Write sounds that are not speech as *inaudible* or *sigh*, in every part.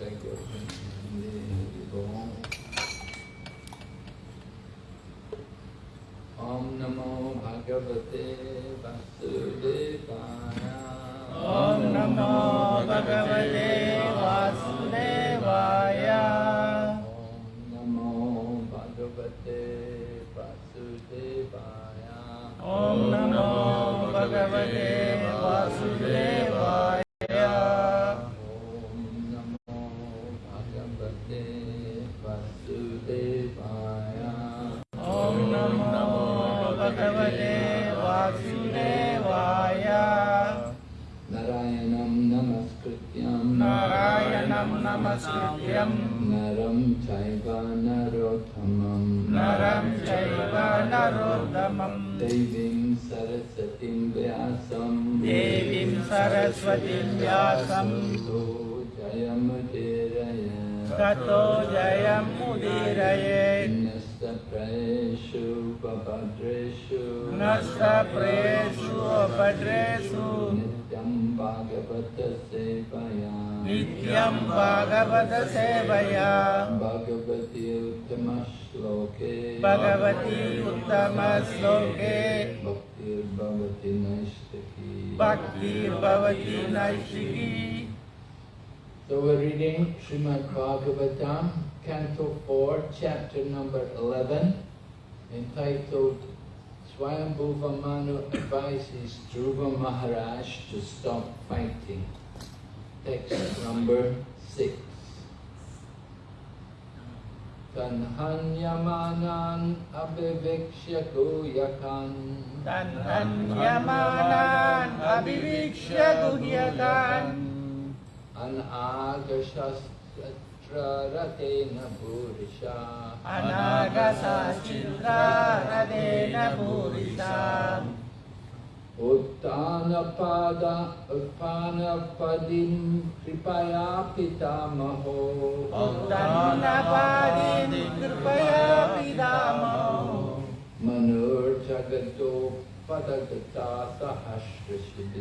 Thank you. Go home. Om Namo Bhagavate Bhagavata Sevaya Bhagavati Uttama Shloke Bhagavati Uttama Sloke Bhaktir Bhavati Naishtaki Bhakti Bhavati Naishiki So we're reading Srimad Bhagavatam, Canto 4, Chapter number 11, entitled Swayambhuva Manu advises Dhruva Maharaj to stop fighting. Text number 6. न्यमानान् अभिवीक्ष्यूयखन् हन्यमानान् अभिवीक्ष्यतु यथा अनादशस्त्र रतेन भूरिषा। अनागशातेन भूरिषा। उत्पानपदीम् कृपया पितामहो। उत्तानपादीन् कृपया पितामहो। मनोजगतोपदता सहर्ष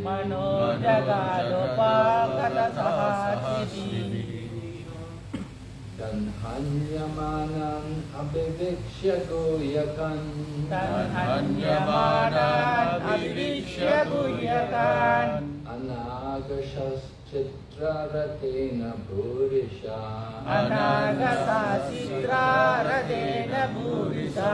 मनोजगादोपा तन्हन्यमानम् अभिवीक्ष्य अभिवीक्ष्यूयकम् हन्यमानान् अभिक्ष्यभूयका अनागशश्चित्र रथेन भूरिशा अनागशाचित्रारथेन भूरिषा।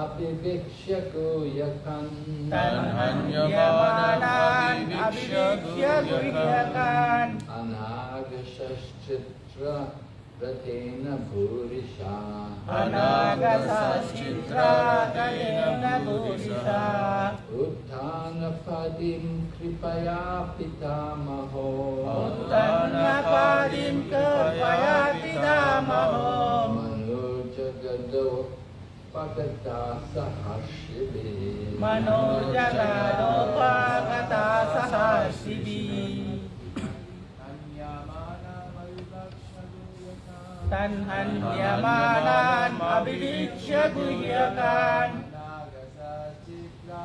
अपिविक्ष्यको यकन् तन्हन्यमानम् अपिविक्ष्यको यकन् अनागशश्चित्र रतेन भूरिषा। अनागशश्चित्र रतेन भूरिषा। उद्धानपदिं कृपया पितामहो। उद्धानपदिं कृपया पितामहो। मनोजगदो मनोर्जलानोपागता सहा तन्न हन्यमालान् अभिलीक्ष्युल्यकान् चिदा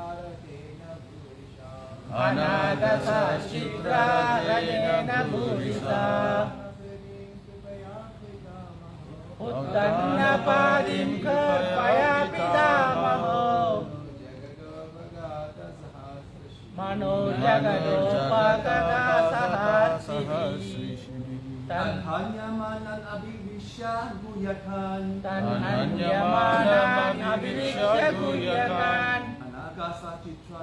अनागता Chitra Purisa Uttanapadim Kripaya Pitamaho Uttanapadim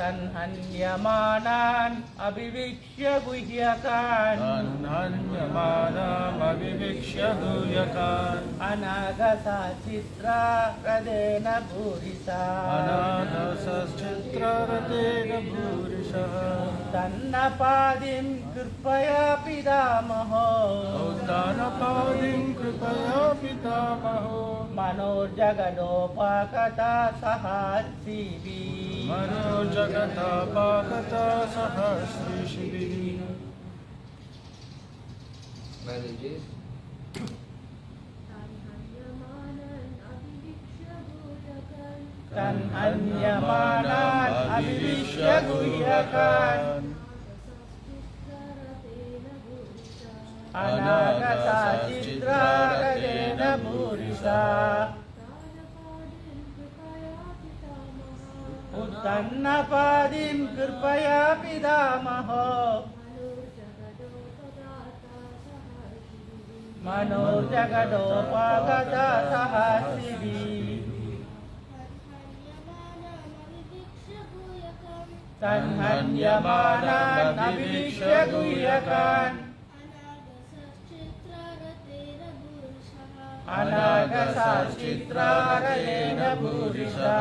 तन्हन्यमानान् अभिवीक्ष्य गुह्यकान्। तन्हन्यमानमविवीक्ष्य गुह्यकान्। अनागता Chitra हृदेन भूरिसा अनाथसश्चित्ररतेन भूरिशः तन्नपादिं कृपया पितामहो। औदानपादिं कृपया पितामहो मनोजगदोपाकता सहासिवी मनो जगतापागता सहस्रिशिभिः Manages. तन्हन्यमानान् अभिवीक्ष्य गुह्यकान् अनागता चित्रागते नूरिशा तन्नपाधिम् कृपया पिधामः मनो जगतोपगता सहसि तन्मन्यूयकान् अनागसाश्चित्रालयेन भूरिषा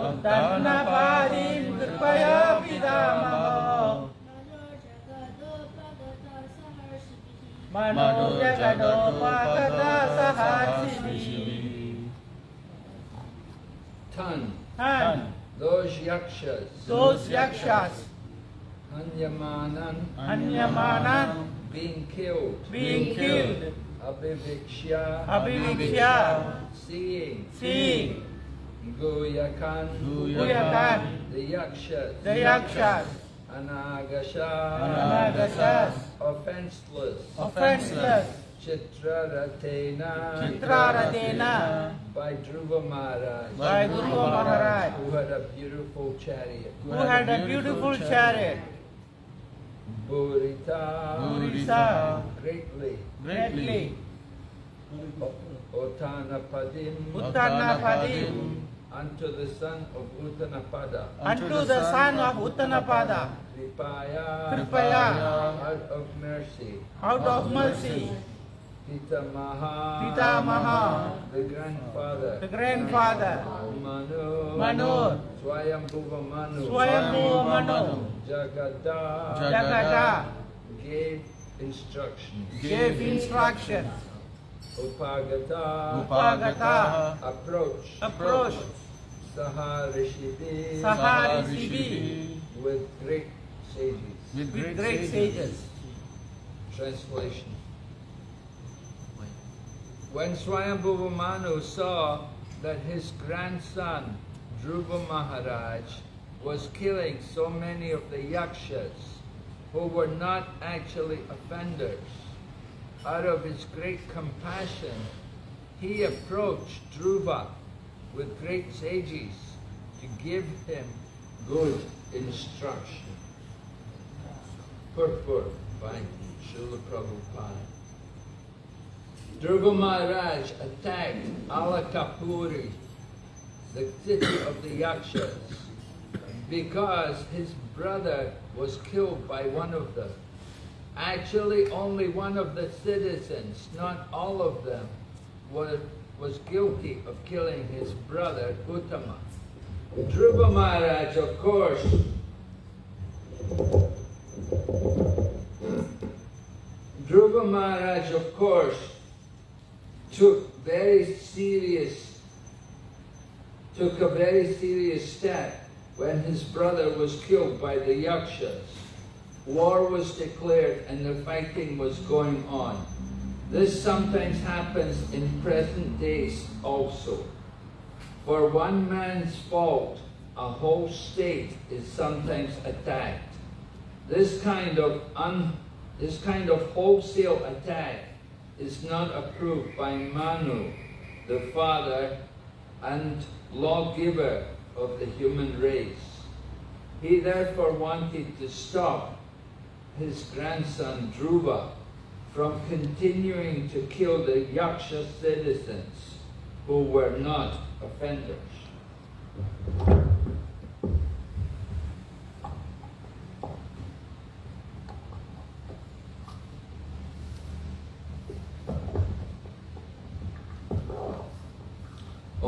उद्धर्णपादीं कृपया पितामहो मनोजगदोपागता सहासिभिः Tan. Tan. Those yakshas. Those yakshas. Anyamanan. Anyamanan. Anyamanan. Being killed. being killed, Abiviksha. Abiviksha, Seeing. seeing, Guyakan. Guyakan, The yakshas. the yakshas, Anagasha. Anagashas, Offenseless. offenseless, Chitraratena. Chitraratena, By Dhruva Maharaj. by Guru Maharaj, Who had a beautiful chariot. who had a beautiful chariot, Burita. Purisa, Greatly. greatly, Otanapadim. Uttanapadim, Unto the son of Uttanapada. unto the son of Uttanapada, Kripaya. Kripaya, Out of mercy. out of mercy, Pitamaha. Pitamaha, The grandfather. the grandfather, Manu. Manu, Swayambhuva Manu. Swayambhuva Manu, Jagada. Jagada, Gave instructions. gave instructions, Upagata. Upagata, Approach. approach, Saha Rishibi. Saharisibi, With great sages. with great sages. Translation. When Swayambhuva Manu saw that his grandson, Dhruva Maharaj, was killing so many of the yakshas who were not actually offenders, out of his great compassion, he approached Dhruva with great sages to give him good instruction. Purport by Srila Prabhupada. Dhruva Maharaj attacked Alakapuri, the city of the Yakshas, because his brother was killed by one of them. Actually, only one of the citizens, not all of them, was, was guilty of killing his brother Uttama. Dhruva Maharaj, of course, Dhruva Maharaj, of course, took very serious, took a very serious step when his brother was killed by the Yakshas. War was declared and the fighting was going on. This sometimes happens in present days also. For one man's fault, a whole state is sometimes attacked. This kind of un, this kind of wholesale attack is not approved by Manu, the father and lawgiver of the human race. He therefore wanted to stop his grandson Dhruva from continuing to kill the Yaksha citizens. who were not offenders.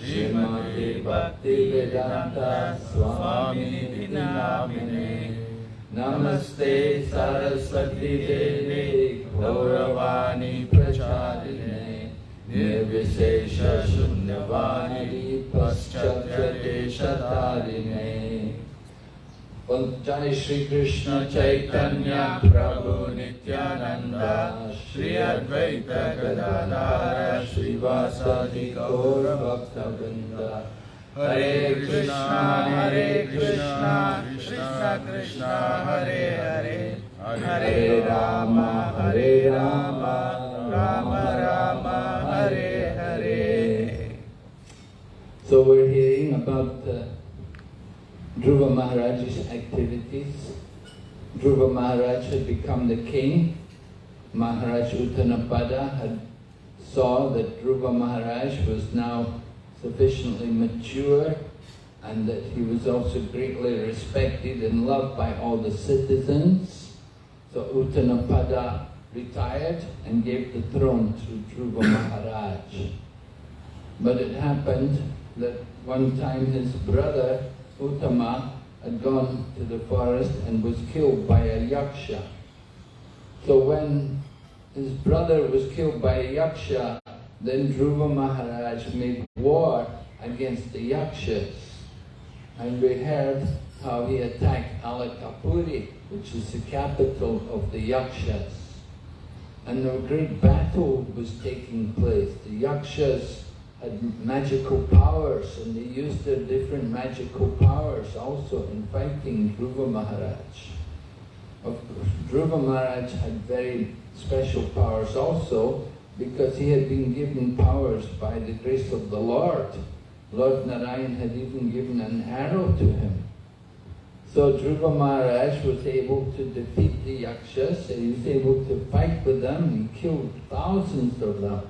श्रीमते वेदांत स्वामी नामिने नमस्ते सरस्वती देवे गौरवाणी प्रचारिणे। निर्विशेष शून्यवाणी पश्चादेशतारिणे जय श्री कृष्ण चैतन्य प्रभु नित्यानंद श्री अद्वैत गदाधर, श्रीवासादि गौर भक्त वृंद हरे कृष्णा हरे कृष्णा कृष्णा कृष्णा, हरे हरे। हरे राम हरे Ram Ram Ram, Hare Hare. So we're hearing about Dhruva Maharaj's activities. Dhruva Maharaj had become the king. Maharaj Uttanapada had saw that Dhruva Maharaj was now sufficiently mature and that he was also greatly respected and loved by all the citizens. So Uttanapada retired and gave the throne to Dhruva Maharaj. But it happened that one time his brother Uttama had gone to the forest and was killed by a yaksha. So when his brother was killed by a yaksha, then Dhruva Maharaj made war against the yakshas. And we heard how he attacked Alakapuri, which is the capital of the yakshas. And a great battle was taking place. The yakshas had magical powers and they used their different magical powers also in fighting Dhruva Maharaj. Of course, Dhruva Maharaj had very special powers also because he had been given powers by the grace of the Lord. Lord Narayan had even given an arrow to him. So Dhruva Maharaj was able to defeat the Yakshas, he was able to fight with them, he killed thousands of them.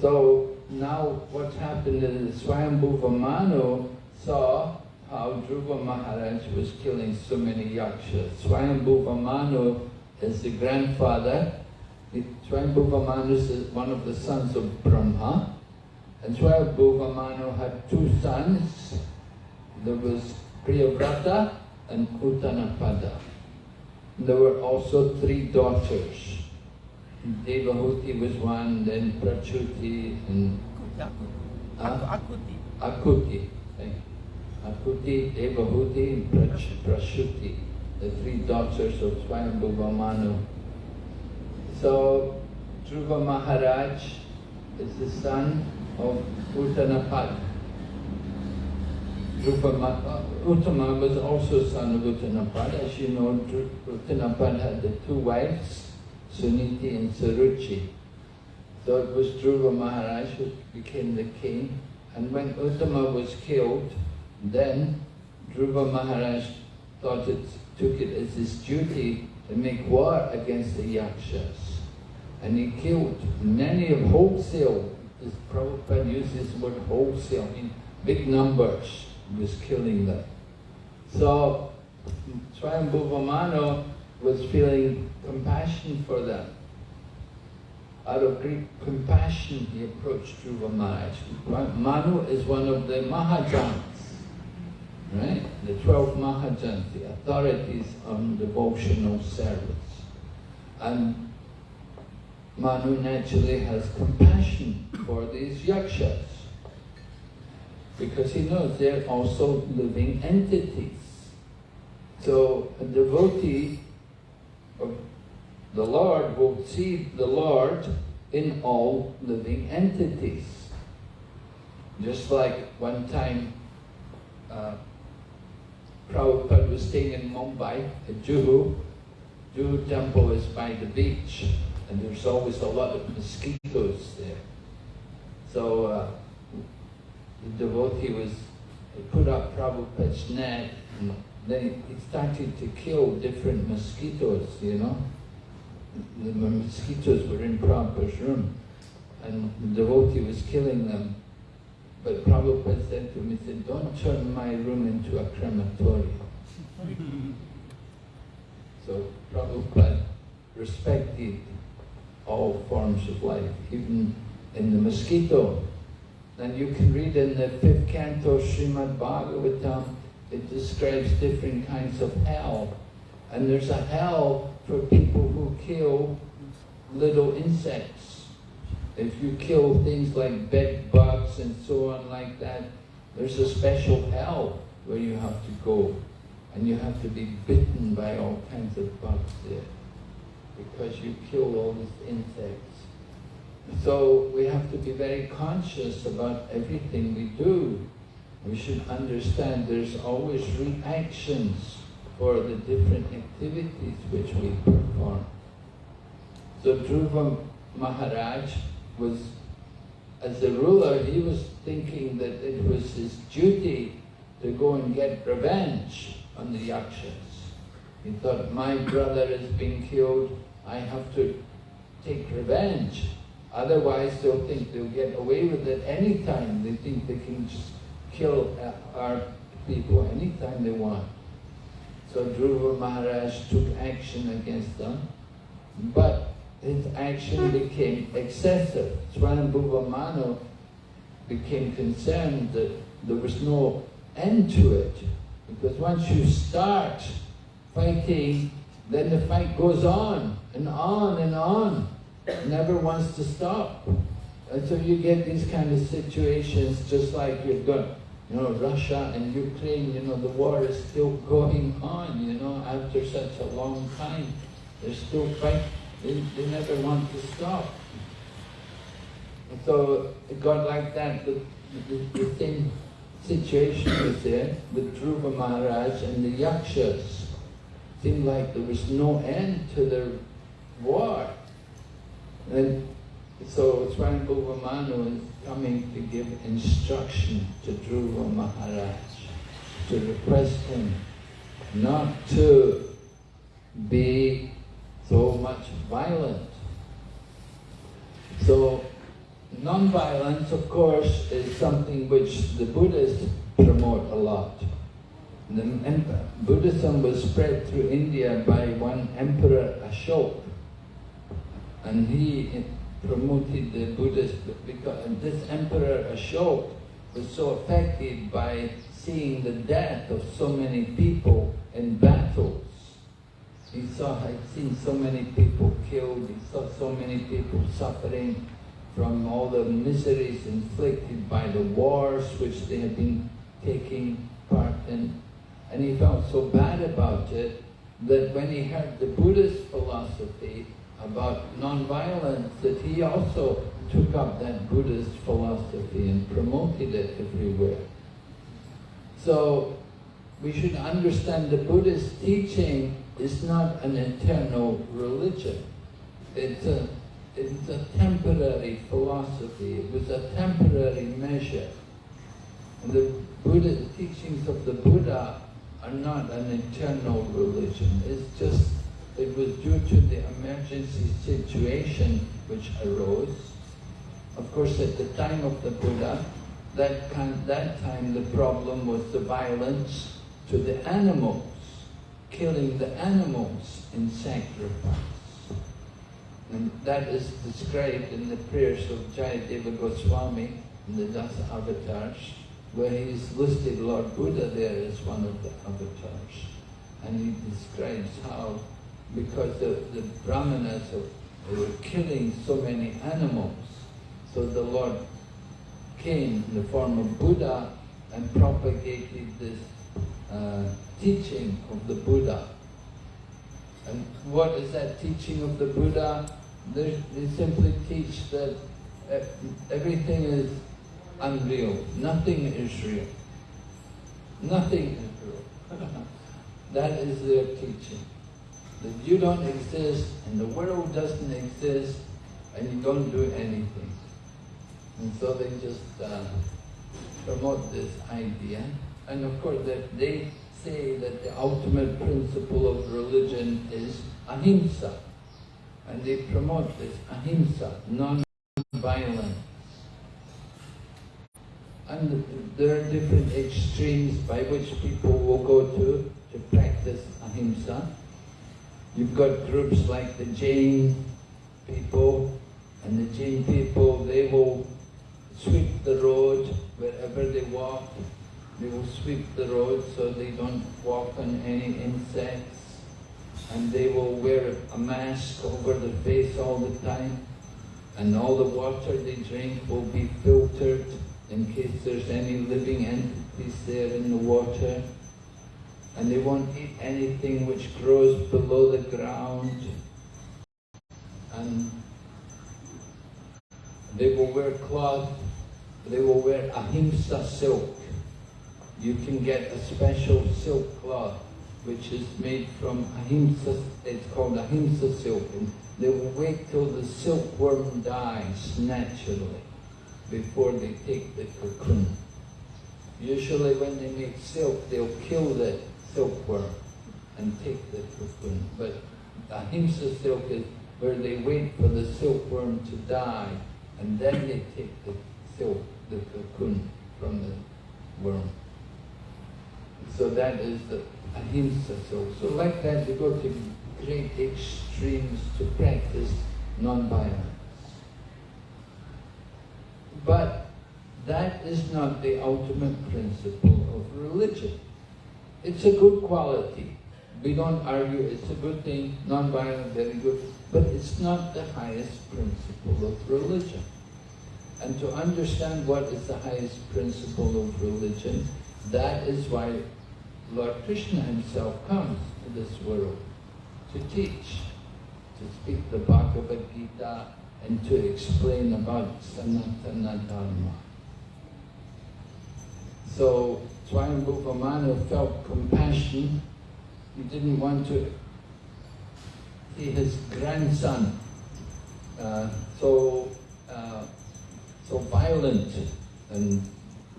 So now what happened is Swayambhuva Manu saw how Dhruva Maharaj was killing so many yakshas. Swayambhuva Manu is the grandfather. Swayambhuva Manu is one of the sons of Brahma. And Swayambhuva Manu had two sons. There was Priyavrata and Uttanapada. There were also three daughters. Devahuti was one, then Prachuti and? Akuti. Akuti. Thank you. Akuti, Devahuti, and Prach- Prashuti, the three daughters of Swayambhuva Manu. So, Dhruva Maharaj is the son of Uttanapad. Dhruva uh, Uttama was also son of Uttanapad. As you know, Uttanapad had the two wives, Suniti and Suruchi. So it was Dhruva Maharaj who became the king. And when Uttama was killed, then Dhruva Maharaj thought it, took it as his duty to make war against the Yakshas. And he killed many of wholesale, as Prabhupada uses the word wholesale, in big numbers, he was killing them. So Swayambhuva Manu was feeling compassion for them. Out of great compassion, he approached Dhruva Maharaj. Manu is one of the Mahajans, right? The 12 Mahajans, the authorities on devotional service. And Manu naturally has compassion for these yakshas because he knows they're also living entities. So a devotee the Lord will see the Lord in all living entities. Just like one time, uh, Prabhupada was staying in Mumbai, at Juhu. Juhu temple is by the beach, and there's always a lot of mosquitoes there. So uh, the devotee was put up Prabhupada's net, then started to kill different mosquitoes, you know. The mosquitoes were in Prabhupada's room, and the devotee was killing them. But Prabhupada said to him, he said, don't turn my room into a crematorium. *laughs* so Prabhupada respected all forms of life, even in the mosquito. And you can read in the fifth canto Srimad Bhagavatam, it describes different kinds of hell. And there's a hell for people who kill little insects. If you kill things like bed bugs and so on like that, there's a special hell where you have to go. And you have to be bitten by all kinds of bugs there. Because you kill all these insects. So we have to be very conscious about everything we do. We should understand there's always reactions for the different activities which we perform. So Dhruva Maharaj was, as a ruler, he was thinking that it was his duty to go and get revenge on the Yakshas. He thought, my brother is being killed, I have to take revenge. Otherwise, they'll think they'll get away with it anytime. They think they can just kill our people anytime they want. So Dhruva Maharaj took action against them, but his action became excessive. Swayambhuva Manu became concerned that there was no end to it. Because once you start fighting, then the fight goes on and on and on never wants to stop. And so you get these kind of situations just like you've got, you know, Russia and Ukraine, you know, the war is still going on, you know, after such a long time. They're still fighting, they, they never want to stop. And so it got like that, the, the, the same situation was there with Dhruva Maharaj and the Yakshas. Seemed like there was no end to their war. And so Swayambhuva Manu is coming to give instruction to Dhruva Maharaj, to request him not to be so much violent. So non-violence, of course, is something which the Buddhists promote a lot. The Buddhism was spread through India by one Emperor Ashoka and he promoted the Buddhist, because this Emperor Ashoka was so affected by seeing the death of so many people in battles. He saw, had seen so many people killed, he saw so many people suffering from all the miseries inflicted by the wars which they had been taking part in. And he felt so bad about it that when he heard the Buddhist philosophy, about non-violence that he also took up that Buddhist philosophy and promoted it everywhere. So we should understand the Buddhist teaching is not an eternal religion. It's a, it's a temporary philosophy. It was a temporary measure. And the Buddha, teachings of the Buddha are not an eternal religion. It's just it was due to the emergency situation which arose. Of course, at the time of the Buddha, that, that time the problem was the violence to the animals, killing the animals in sacrifice. And that is described in the prayers of Jayadeva Goswami in the Dasa avatars, where he's listed Lord Buddha there as one of the avatars. And he describes how because the, the brahmanas were killing so many animals. So the Lord came in the form of Buddha and propagated this uh, teaching of the Buddha. And what is that teaching of the Buddha? They, they simply teach that everything is unreal. Nothing is real. Nothing is real. *laughs* that is their teaching. That you don't exist and the world doesn't exist and you don't do anything. And so they just uh, promote this idea. And of course that they say that the ultimate principle of religion is ahimsa. And they promote this ahimsa, non-violence. And there are different extremes by which people will go to to practice ahimsa. You've got groups like the Jain people, and the Jain people, they will sweep the road wherever they walk. They will sweep the road so they don't walk on any insects. And they will wear a mask over their face all the time. And all the water they drink will be filtered in case there's any living entities there in the water. And they won't eat anything which grows below the ground. And they will wear cloth, they will wear ahimsa silk. You can get a special silk cloth which is made from ahimsa, it's called ahimsa silk. And they will wait till the silkworm dies naturally before they take the cocoon. Usually when they make silk, they'll kill the silkworm and take the cocoon. But ahimsa silk is where they wait for the silkworm to die and then they take the silk, the cocoon from the worm. So that is the ahimsa silk. So like that they go to great extremes to practice non-violence. But that is not the ultimate principle of religion. It's a good quality. We don't argue, it's a good thing, non-violent, very good, but it's not the highest principle of religion. And to understand what is the highest principle of religion, that is why Lord Krishna himself comes to this world to teach, to speak the Bhagavad Gita and to explain about Sanatana Dharma. So Swayambhuva Manu felt compassion. He didn't want to see his grandson uh, so uh, so violent and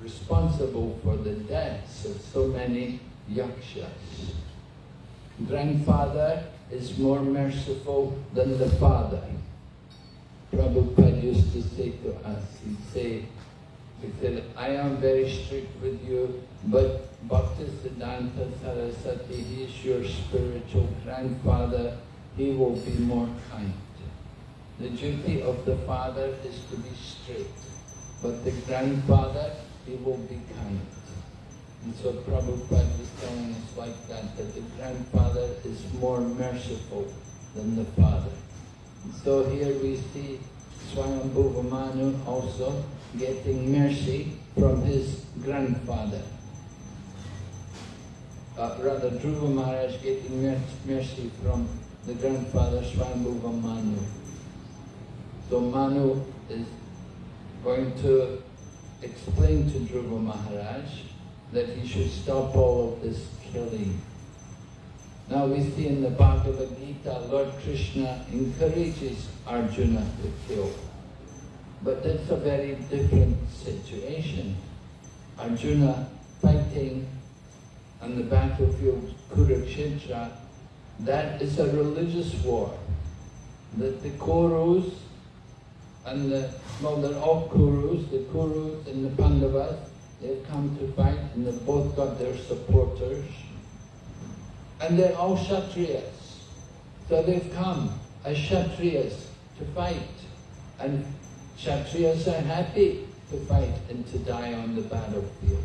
responsible for the deaths of so many yakshas. Grandfather is more merciful than the father. Prabhupada used to say to us, he'd say, he said, I am very strict with you, but Bhaktisiddhanta Saraswati, he is your spiritual grandfather, he will be more kind. The duty of the father is to be strict, but the grandfather, he will be kind. And so Prabhupada is telling us like that, that the grandfather is more merciful than the father. And so here we see Swayambhuva Manu also getting mercy from his grandfather. Uh, rather, Dhruva Maharaj getting mercy from the grandfather Swayambhuva Manu. So Manu is going to explain to Dhruva Maharaj that he should stop all of this killing. Now we see in the Bhagavad Gita, Lord Krishna encourages Arjuna to kill. But that's a very different situation. Arjuna fighting on the battlefield Kurukshetra, that is a religious war. That the Kurus and the, well, they're all Kurus, the Kurus and the Pandavas, they've come to fight and they've both got their supporters. And they're all Kshatriyas. So they've come as Kshatriyas to fight. And Kshatriyas are happy to fight and to die on the battlefield.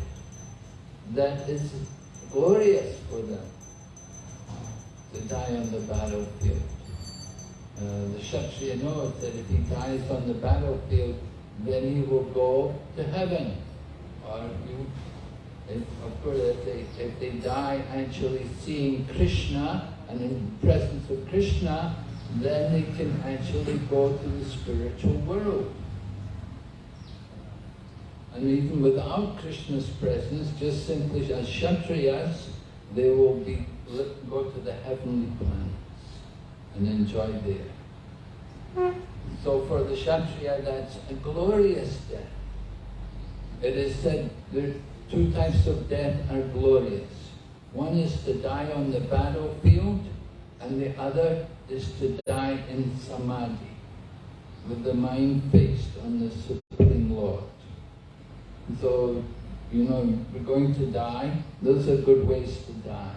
That is glorious for them, to die on the battlefield. Uh, the Kshatriya knows that if he dies on the battlefield, then he will go to heaven. Or you, if, of course, if they, if they die actually seeing Krishna and in the presence of Krishna, then they can actually go to the spiritual world. And even without Krishna's presence, just simply as Kshatriyas, they will be go to the heavenly planets and enjoy there. So for the Kshatriya, that's a glorious death. It is said there two types of death are glorious. One is to die on the battlefield, and the other is to die in samadhi, with the mind fixed on the Supreme Lord. So, you know, we're going to die, those are good ways to die.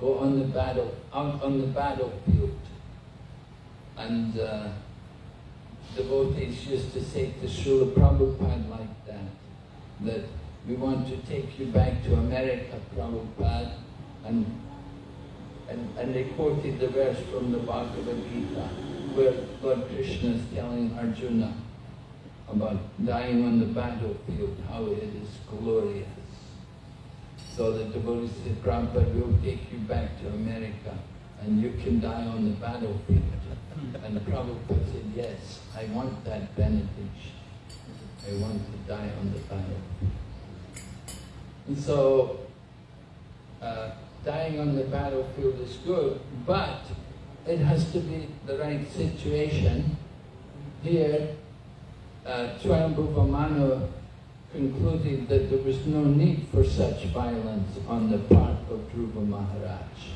Go on the battle, out on the battlefield. And uh, devotees used to say to Srila Prabhupada like that, that we want to take you back to America, Prabhupada, and, and, and they quoted the verse from the Bhagavad Gita, where Lord Krishna is telling Arjuna about dying on the battlefield, how it is glorious. So the devotees said, Prabhupada, we'll take you back to America and you can die on the battlefield. And Prabhupada said, yes, I want that benediction. I want to die on the battlefield. And so, uh, dying on the battlefield is good, but it has to be the right situation. Here, uh, Manu concluded that there was no need for such violence on the part of Dhruva Maharaj.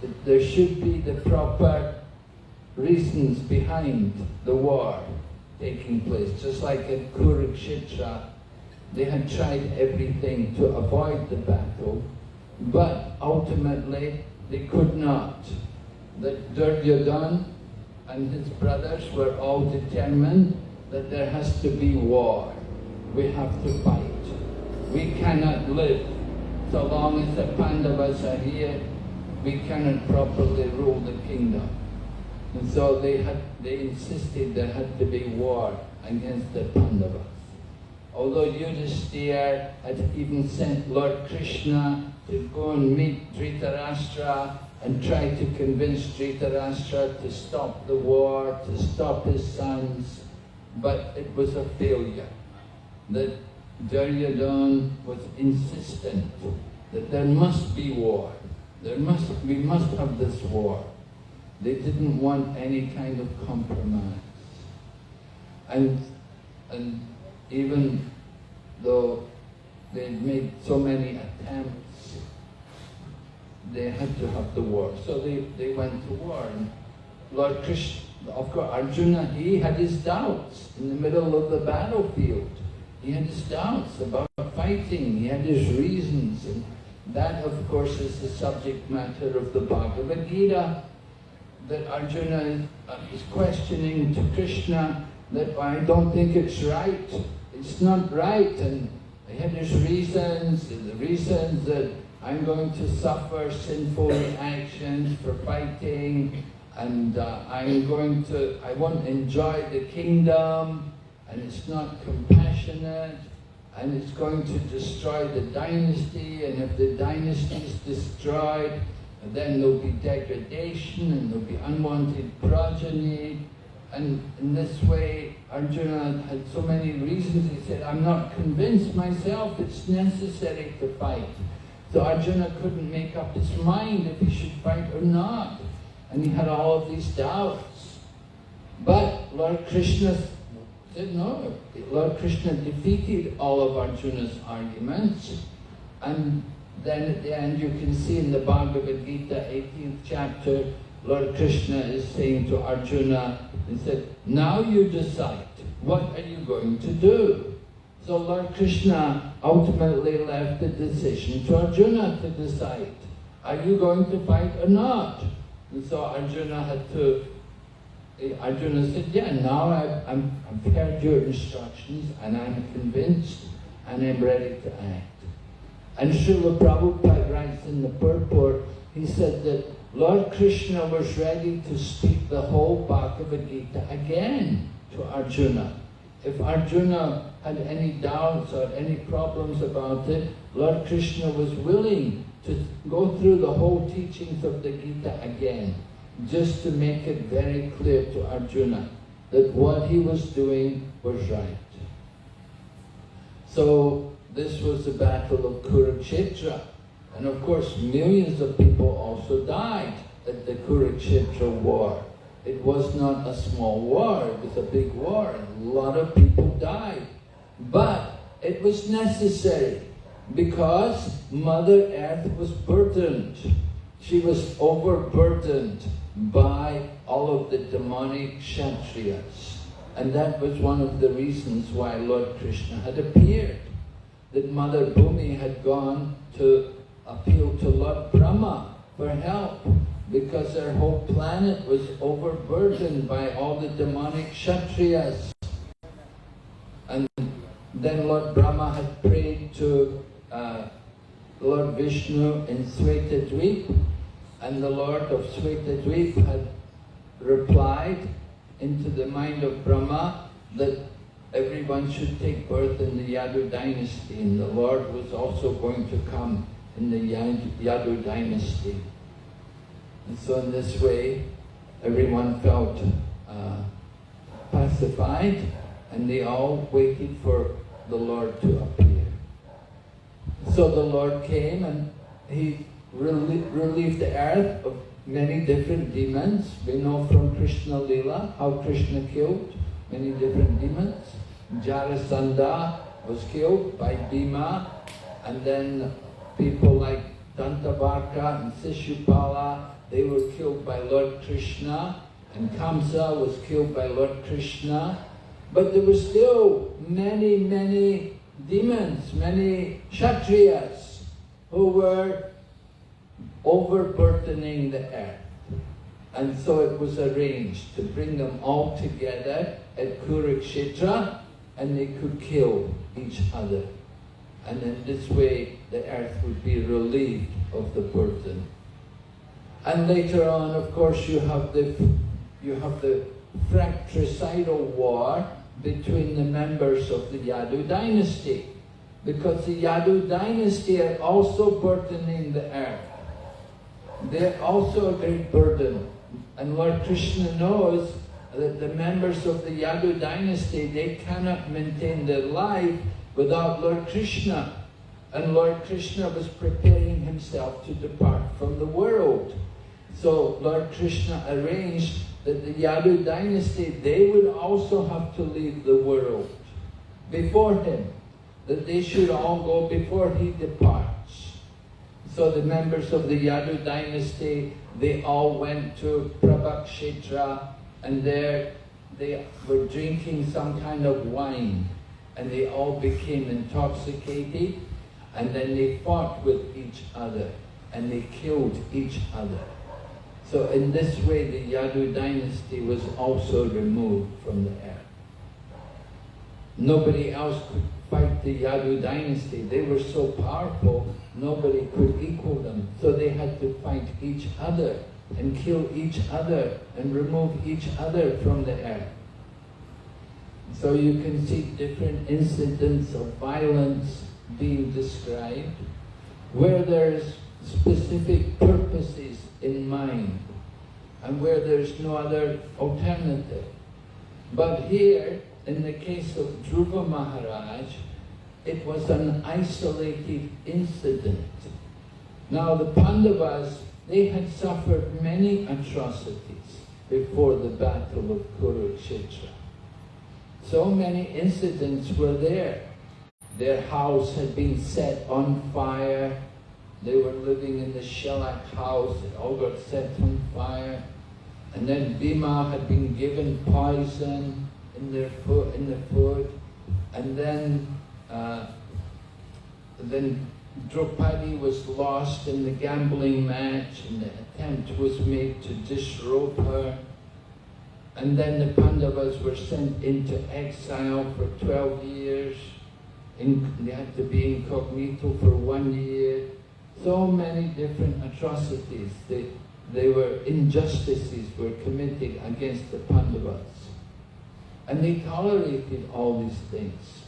That there should be the proper reasons behind the war taking place, just like at Kurukshetra, they had tried everything to avoid the battle, but ultimately they could not. That Duryodhan and his brothers were all determined that there has to be war. We have to fight. We cannot live so long as the Pandavas are here. We cannot properly rule the kingdom. And so they had, they insisted there had to be war against the Pandavas. Although Yudhisthira had even sent Lord Krishna to go and meet Dhritarashtra and tried to convince Dhritarashtra to stop the war, to stop his sons, but it was a failure. That Duryodhana was insistent that there must be war. There must, we must have this war. They didn't want any kind of compromise. And, and even though they made so many attempts, they had to have the war. So they, they went to war. And Lord Krishna, of course, Arjuna, he had his doubts in the middle of the battlefield. He had his doubts about fighting. He had his reasons. And that, of course, is the subject matter of the Bhagavad Gita. That Arjuna is, uh, is questioning to Krishna that I don't think it's right it's not right and he had his reasons, the reasons that I'm going to suffer sinful reactions for fighting and uh, I'm going to, I won't enjoy the kingdom and it's not compassionate and it's going to destroy the dynasty and if the dynasty is destroyed then there'll be degradation and there'll be unwanted progeny and in this way, Arjuna had so many reasons. He said, I'm not convinced myself it's necessary to fight. So Arjuna couldn't make up his mind if he should fight or not. And he had all of these doubts. But Lord Krishna said no. Lord Krishna defeated all of Arjuna's arguments. And then at the end you can see in the Bhagavad Gita, 18th chapter, Lord Krishna is saying to Arjuna, he said, now you decide, what are you going to do? So Lord Krishna ultimately left the decision to Arjuna to decide, are you going to fight or not? And so Arjuna had to, Arjuna said, yeah, now I've, I'm, I've heard your instructions and I'm convinced and I'm ready to act. And Srila Prabhupada writes in the purport, he said that Lord Krishna was ready to speak the whole Bhagavad Gita again to Arjuna. If Arjuna had any doubts or any problems about it, Lord Krishna was willing to go through the whole teachings of the Gita again, just to make it very clear to Arjuna that what he was doing was right. So this was the battle of Kurukshetra. And of course, millions of people also died at the Kurukshetra war. It was not a small war, it was a big war, and a lot of people died. But it was necessary because Mother Earth was burdened. She was overburdened by all of the demonic Kshatriyas. And that was one of the reasons why Lord Krishna had appeared. That Mother Bhumi had gone to appeal to Lord Brahma for help because her whole planet was overburdened by all the demonic Kshatriyas. And then Lord Brahma had prayed to uh, Lord Vishnu in Svetadweep and the Lord of Svetadweep had replied into the mind of Brahma that everyone should take birth in the Yadu dynasty and the Lord was also going to come in the Yadu dynasty. And so in this way, everyone felt uh, pacified and they all waited for the Lord to appear. So the Lord came and he relieved the earth of many different demons. We know from Krishna Lila how Krishna killed many different demons. Jarasandha was killed by Bhima and then people like Dantavakra and Sishupala, they were killed by Lord Krishna and Kamsa was killed by Lord Krishna. But there were still many, many demons, many Kshatriyas who were overburdening the earth. And so it was arranged to bring them all together at Kurukshetra and they could kill each other. And in this way the earth would be relieved of the burden. And later on, of course, you have the you have the fratricidal war between the members of the Yadu dynasty. Because the Yadu dynasty are also burdening the earth. They're also a great burden. And Lord Krishna knows that the members of the Yadu dynasty, they cannot maintain their life without Lord Krishna. And Lord Krishna was preparing himself to depart from the world. So Lord Krishna arranged that the Yadu dynasty, they would also have to leave the world before him. That they should all go before he departs. So the members of the Yadu dynasty, they all went to Prabhakshetra and there they were drinking some kind of wine and they all became intoxicated and then they fought with each other and they killed each other. So in this way the Yadu dynasty was also removed from the earth. Nobody else could fight the Yadu dynasty. They were so powerful, nobody could equal them. So they had to fight each other and kill each other and remove each other from the earth. So you can see different incidents of violence being described where there's specific purposes in mind and where there's no other alternative. But here, in the case of Dhruva Maharaj, it was an isolated incident. Now the Pandavas, they had suffered many atrocities before the battle of Kurukshetra. So many incidents were there. Their house had been set on fire. They were living in the shellac house. It all got set on fire. And then Bhima had been given poison in their food, in the food. And then, uh, then Draupadi was lost in the gambling match and the attempt was made to disrobe her. And then the Pandavas were sent into exile for 12 years in, they had to be incognito for one year. So many different atrocities. They, they were injustices were committed against the Pandavas. And they tolerated all these things.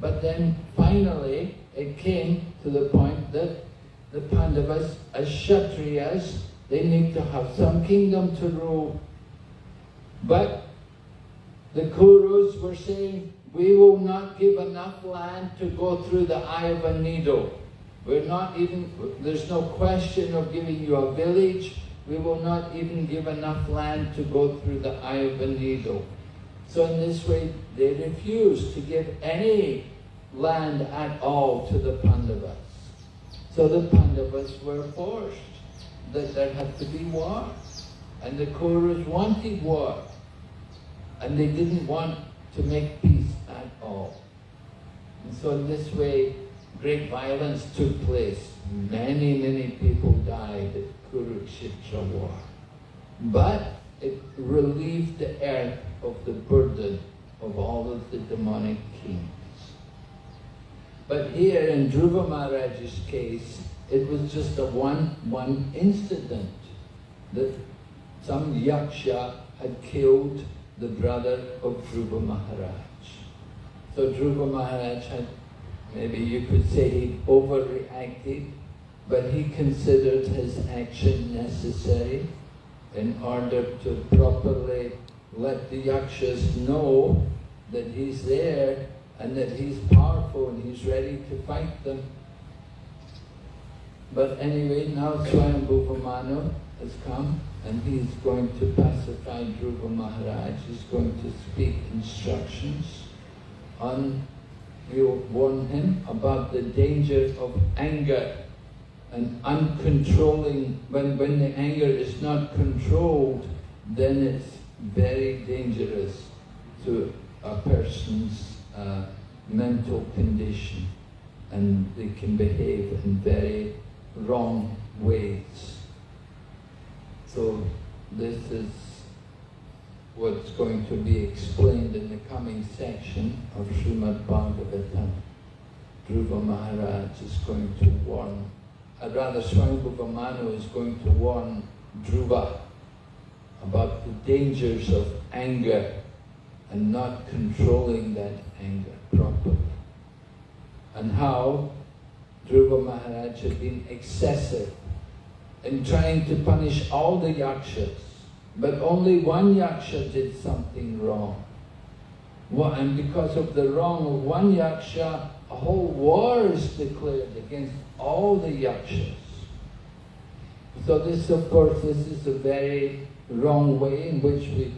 But then finally it came to the point that the Pandavas, as Kshatriyas, they need to have some kingdom to rule. But the Kurus were saying, we will not give enough land to go through the eye of a needle. We're not even, there's no question of giving you a village. We will not even give enough land to go through the eye of a needle. So in this way, they refused to give any land at all to the Pandavas. So the Pandavas were forced that there had to be war. And the Kauravas wanted war. And they didn't want to make peace at all. And so in this way, great violence took place. Many, many people died at Kurukshetra war. But it relieved the earth of the burden of all of the demonic kings. But here in Dhruva Maharaj's case, it was just a one, one incident that some yaksha had killed the brother of Dhruva Maharaj. So Dhruva Maharaj had, maybe you could say he overreacted, but he considered his action necessary in order to properly let the yakshas know that he's there and that he's powerful and he's ready to fight them. But anyway, now Swayambhuva Manu has come and he's going to pacify Dhruva Maharaj. He's going to speak instructions on, he'll warn him about the danger of anger and uncontrolling, when, when the anger is not controlled, then it's very dangerous to a person's uh, mental condition. And they can behave in very wrong ways. So this is what's going to be explained in the coming section of Srimad Bhagavatam. Dhruva Maharaj is going to warn, or rather Swayambhuva Manu is going to warn Dhruva about the dangers of anger and not controlling that anger properly. And how Dhruva Maharaj had been excessive in trying to punish all the yakshas, but only one yaksha did something wrong. And because of the wrong of one yaksha, a whole war is declared against all the yakshas. So this, of course, this is a very wrong way in which we,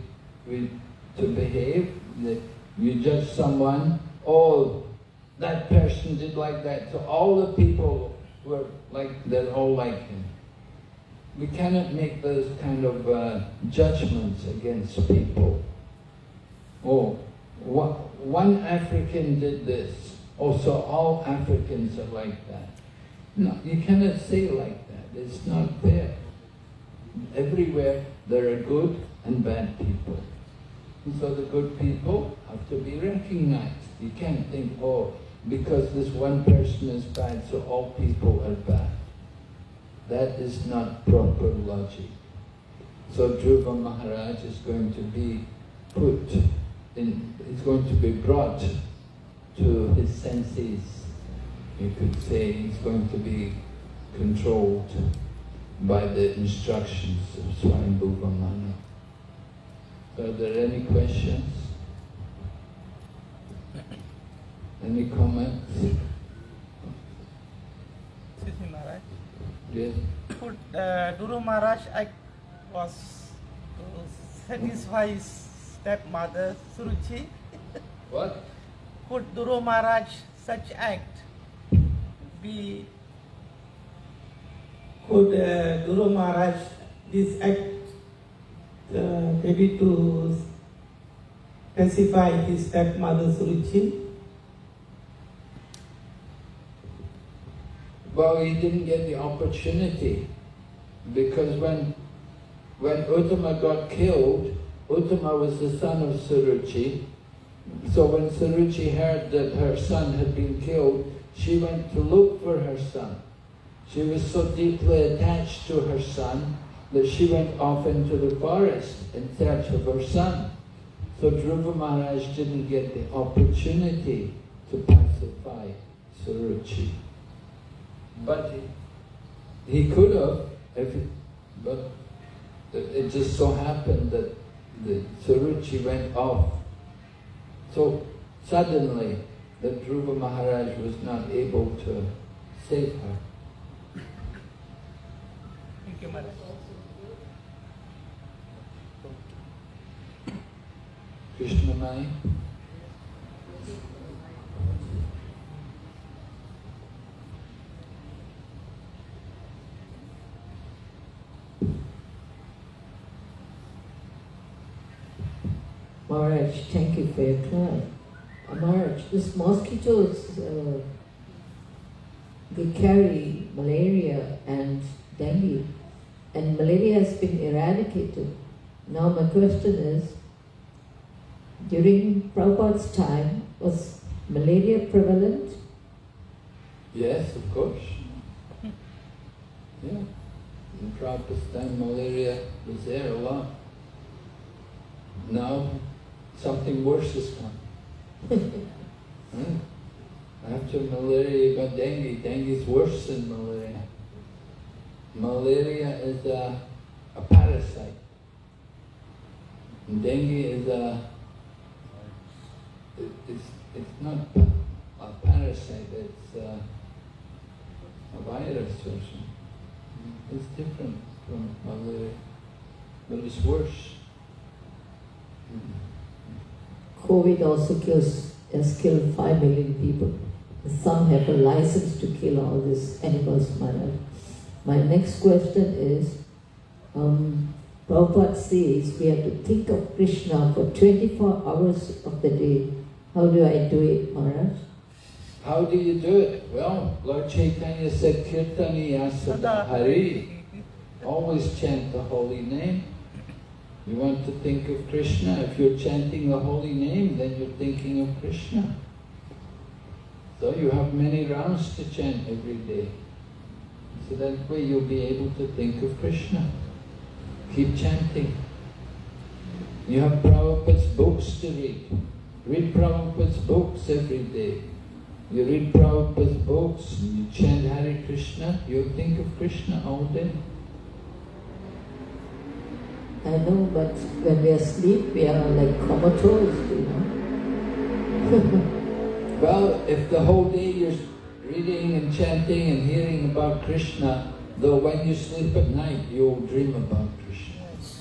we to behave. That you judge someone, oh, that person did like that, so all the people were like, they're all like him. We cannot make those kind of uh, judgments against people. Oh, one African did this, oh, so all Africans are like that. No, you cannot say like that. It's not fair. Everywhere there are good and bad people. And so the good people have to be recognized. You can't think, oh, because this one person is bad, so all people are bad. That is not proper logic. So Dhruva Maharaj is going to be put is going to be brought to his senses. You could say he's going to be controlled by the instructions of Swayambhuva Manu. Are there any questions? Any comments? Excuse me, Maharaj. Yes. Could uh, Guru Maharaj act was his stepmother Suruchi? What? Could Guru Maharaj such act be could uh, Guru Maharaj this act uh, maybe to pacify his stepmother Suruchi? Well, he didn't get the opportunity because when when Uttama got killed, Uttama was the son of Suruchi. So when Suruchi heard that her son had been killed, she went to look for her son. She was so deeply attached to her son that she went off into the forest in search of her son. So Dhruva Maharaj didn't get the opportunity to pacify Suruchi. But he, could have, if but it just so happened that the Suruchi went off. So suddenly that Dhruva Maharaj was not able to save her. Thank you, Maharaj. Krishna Mai. Maharaj, thank you for your time. Uh, Maharaj, these mosquitoes, uh, they carry malaria and dengue, and malaria has been eradicated. Now my question is, during Prabhupada's time, was malaria prevalent? Yes, of course. Yeah. In Prabhupada's time, malaria was there a lot. Now, something worse is coming. *laughs* Hmm? After malaria, you got dengue. Dengue is worse than malaria. Malaria is a, a parasite. And dengue is a, it, it's, it's not a parasite, it's a, a virus or something. It's different from malaria, but it's worse. COVID also kills, has killed 5 million people. Some have a license to kill all these animals, Maharaj. My next question is, um, Prabhupada says we have to think of Krishna for 24 hours of the day. How do I do it, Maharaj? How do you do it? Well, Lord Chaitanya said, Kirtaniya Sada Hari. Always chant the holy name. You want to think of Krishna, if you're chanting the holy name, then you're thinking of Krishna. So you have many rounds to chant every day. So that way you'll be able to think of Krishna. Keep chanting. You have Prabhupada's books to read. Read Prabhupada's books every day. You read Prabhupada's books, and you chant Hare Krishna, you'll think of Krishna all day. I know, but when we are asleep, we are like comatose, you know. *laughs* Well, if the whole day you're reading and chanting and hearing about Krishna, though when you sleep at night, you'll dream about Krishna. Yes.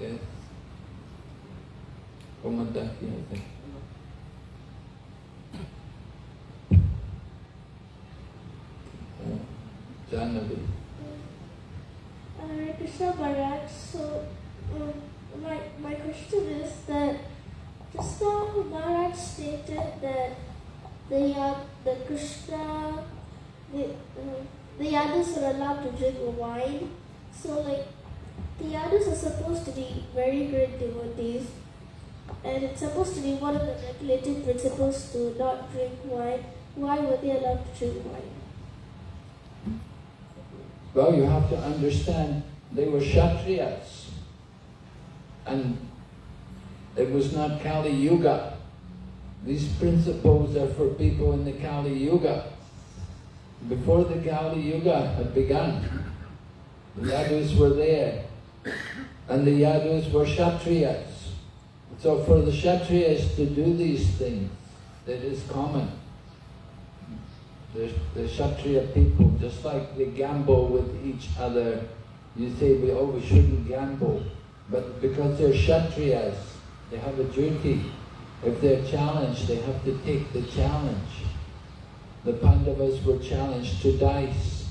Yes. Komadaki, I think. Uh, Jahnavi. Hare Krishna Maharaj. So, um, my, my question is that just now Maharaj stated that the, uh, the Krishna, the, uh, the others are allowed to drink wine. So, like, the others are supposed to be very great devotees, and it's supposed to be one of the regulative principles to not drink wine. Why were they allowed to drink wine? Well, you have to understand, they were Kshatriyas. And it was not Kali Yuga. These principles are for people in the Kali Yuga. Before the Kali Yuga had begun, the Yadus were there. And the Yadus were Kshatriyas. So for the Kshatriyas to do these things, that is common. The, the Kshatriya people, just like they gamble with each other, you say, we, oh, we shouldn't gamble. But because they're Kshatriyas, they have a duty. If they're challenged, they have to take the challenge. The Pandavas were challenged to dice.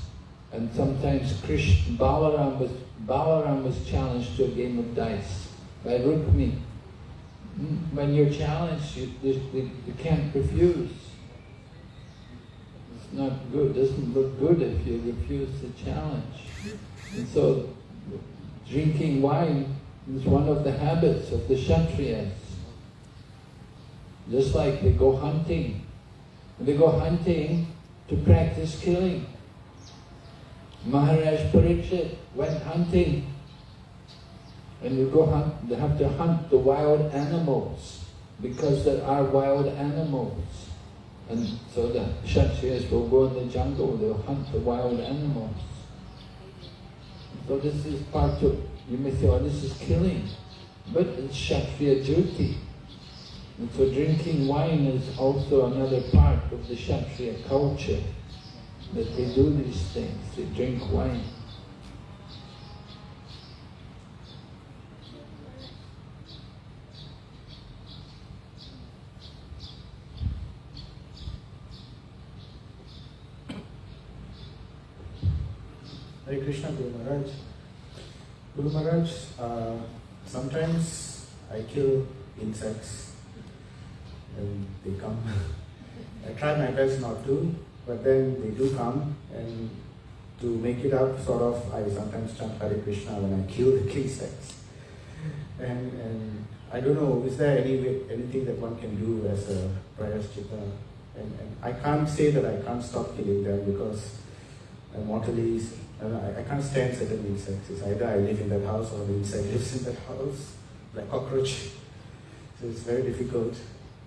And sometimes Krishna, Balaram was, Balaram was challenged to a game of dice by Rukmi. Mm, When you're challenged, you, you, you can't refuse. Not good, doesn't look good if you refuse the challenge. And so, drinking wine is one of the habits of the Kshatriyas. Just like they go hunting. They go hunting to practice killing. Maharaj Pariksit went hunting. And you go hunt, they have to hunt the wild animals because there are wild animals. And so the Kshatriyas will go in the jungle, they'll hunt the wild animals. So this is part of, you may say, oh, this is killing. But it's Kshatriya duty. And so drinking wine is also another part of the Kshatriya culture. That they do these things, they drink wine. Hare Krishna Guru Maharaj. Guru Maharaj, uh, sometimes I kill insects and they come. *laughs* I try my best not to, but then they do come and to make it up, sort of, I sometimes chant Hare Krishna when I kill the *laughs* insects. And, and I don't know, is there any way, anything that one can do as a prayaschitta? And, and I can't say that I can't stop killing them because I'm mortally I, I, can't stand certain insects. It's either I live in that house or the insect lives in that house, like cockroach. So it's very difficult.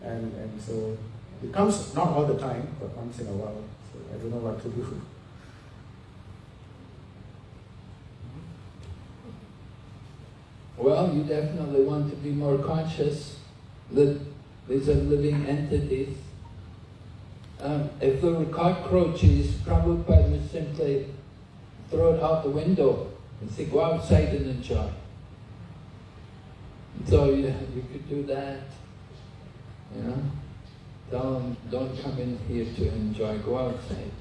And, and so it comes not all the time, but once in a while. So I don't know what to do. Well, you definitely want to be more conscious that these are living entities. Um, if there were cockroaches, Prabhupada would simply throw it out the window and say, go outside and enjoy. So you, you could do that, you know. Them, don't come in here to enjoy, go outside.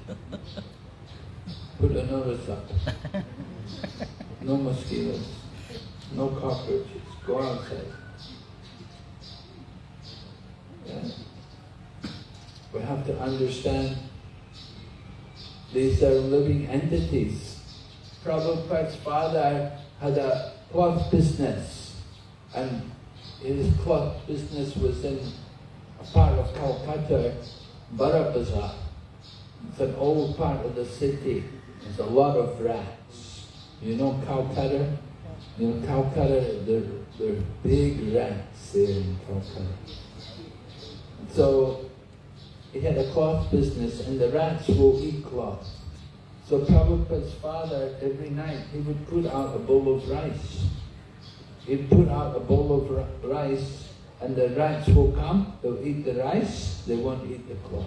Put a notice up. No mosquitoes, no cockroaches, go outside. Yeah. We have to understand these are living entities. Prabhupada's father had a cloth business and his cloth business was in a part of Calcutta, Bara Bazaar. It's an old part of the city. There's a lot of rats. You know Calcutta? You know Calcutta, they're, they're big rats there in Calcutta. So he had a cloth business and the rats will eat cloth. So Prabhupada's father, every night, he would put out a bowl of rice. He'd put out a bowl of rice and the rats will come, they'll eat the rice, they won't eat the cloth.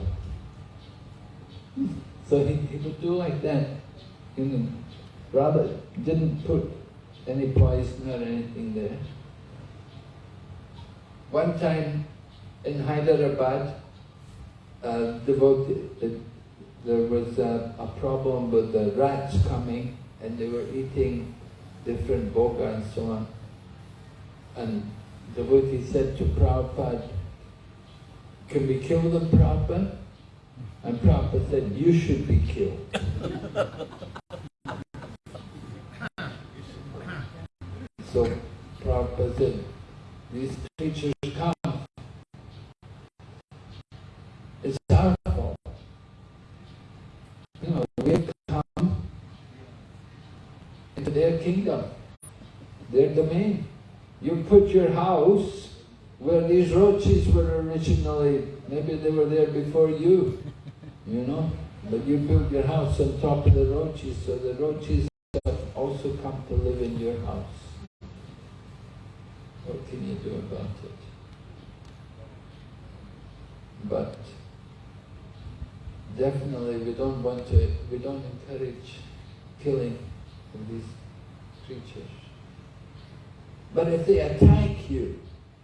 So he, he would do like that. You know, rather didn't put any poison or anything there. One time in Hyderabad, uh, devotee, there was a, a problem with the rats coming and they were eating different bhoga and so on. And the devotee said to Prabhupada, can we kill them, Prabhupada? And Prabhupada said, you should be killed. *laughs* so Prabhupada said, these creatures come. It's our fault. You know, we have come into their kingdom, their domain. You put your house where these roaches were originally, maybe they were there before you, you know, but you built your house on top of the roaches, so the roaches have also come to live in your house. What can you do about it? But definitely we don't want to, we don't encourage killing of these creatures. But if they attack you,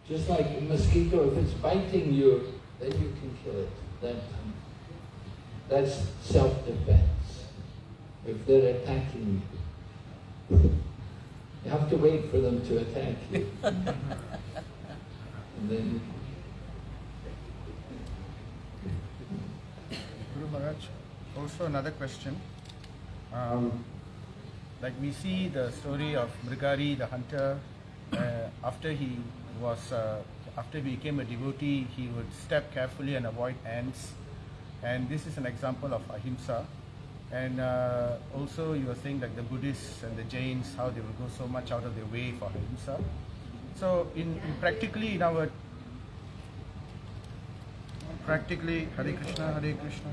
just like a mosquito, if it's biting you, then you can kill it. That, that's self-defense. If they're attacking you. You have to wait for them to attack you. *laughs* and then Guru Maharaj, also another question. Um, like we see the story of Mrigari, the hunter, uh, after he was, uh, after he became a devotee, he would step carefully and avoid ants. And this is an example of ahimsa. And uh, also you were saying like the Buddhists and the Jains, how they will go so much out of their way for ahimsa. So in, in practically in our practically Hare Krishna, Hare Krishna.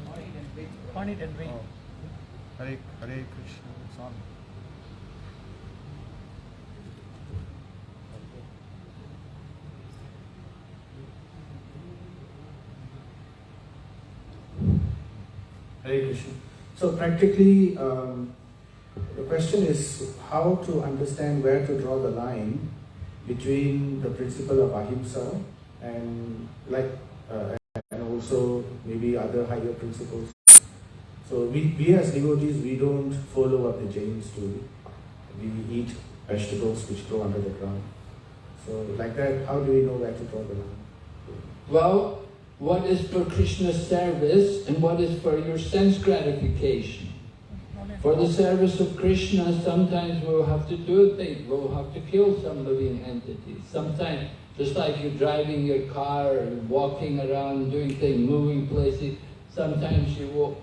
On it and wait. Oh. Hare Hare Krishna. It's on. Hare Krishna. So practically, um, the question is how to understand where to draw the line between the principle of ahimsa and like uh, and also maybe other higher principles. So we, we as devotees we don't follow what the Jains do. We eat vegetables which grow under the ground. So like that, how do we know where to draw the line? Well, what is for Krishna's service and what is for your sense gratification? For the service of Krishna, sometimes we'll have to do things. We'll have to kill some living entities. Sometimes, just like you're driving your car walking around, doing things, moving places, sometimes you will,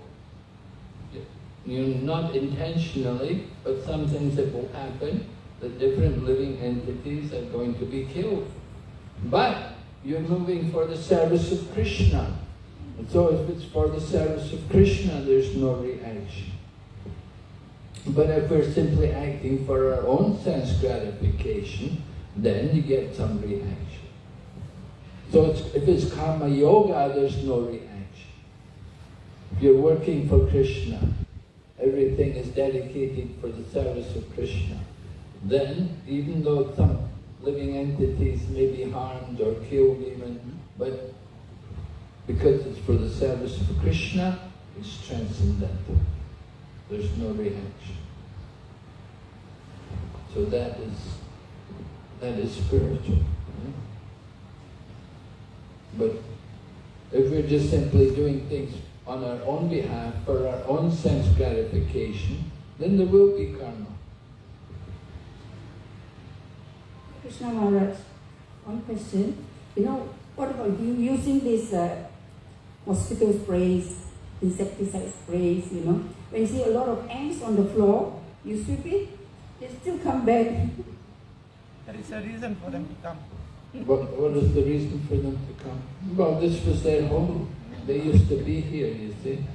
you not intentionally, but some things that will happen, the different living entities are going to be killed. But you're moving for the service of Krishna. And so if it's for the service of Krishna, there's no reaction. But if we're simply acting for our own sense gratification, then you get some reaction. So it's, if it's karma yoga, there's no reaction. If you're working for Krishna, everything is dedicated for the service of Krishna, then even though some living entities may be harmed or killed even, but because it's for the service of Krishna, it's transcendental. There's no reaction. So that is that is spiritual. But if we're just simply doing things on our own behalf, for our own sense gratification, then there will be karma. Krishna Maharaj, one question. You know, what about you using these uh, mosquito sprays, insecticide sprays, you know? When you see a lot of ants on the floor, you sweep it, they still come back. There is a reason for them to come. What, what is the reason for them to come? Well, this was their home. They used to be here, you see.